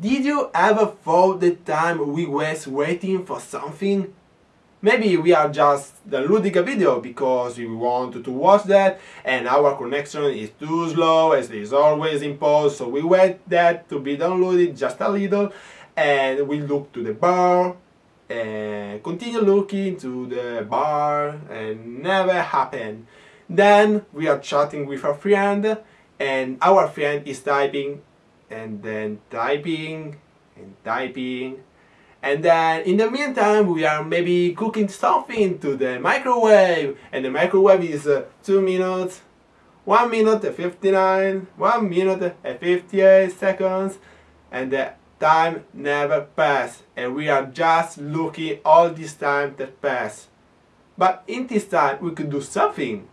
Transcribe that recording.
Did you ever thought the time we was waiting for something? Maybe we are just downloading a video because we want to watch that and our connection is too slow as it is always in pause so we wait that to be downloaded just a little and we look to the bar and continue looking to the bar and never happen. Then we are chatting with a friend and our friend is typing and then typing and typing and then in the meantime we are maybe cooking something to the microwave. And the microwave is uh, 2 minutes 1 minute and 59 1 minute and 58 seconds. And the time never pass and we are just looking all this time that pass. But in this time we could do something